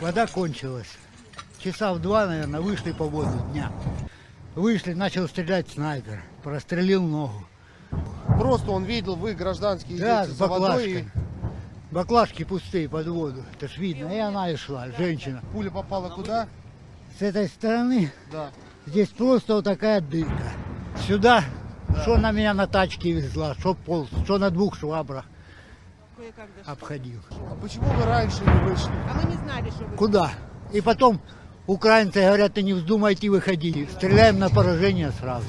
Вода кончилась. Часа в два, наверное, вышли по воду дня. Вышли, начал стрелять снайпер. Прострелил ногу. Просто он видел, вы гражданские Да, идете с за водой баклажкой. и Баклажки пустые под воду. Это ж видно. И она и шла, женщина. пуля попала куда? С этой стороны Да. здесь просто вот такая дырка. Сюда, что на меня на тачке везла, что полз, что на двух швабрах Кое-как обходил. А почему вы раньше не вышли? А мы не знали, что вы... Куда? И потом украинцы говорят, ты не вздумайте выходить. Стреляем на поражение сразу.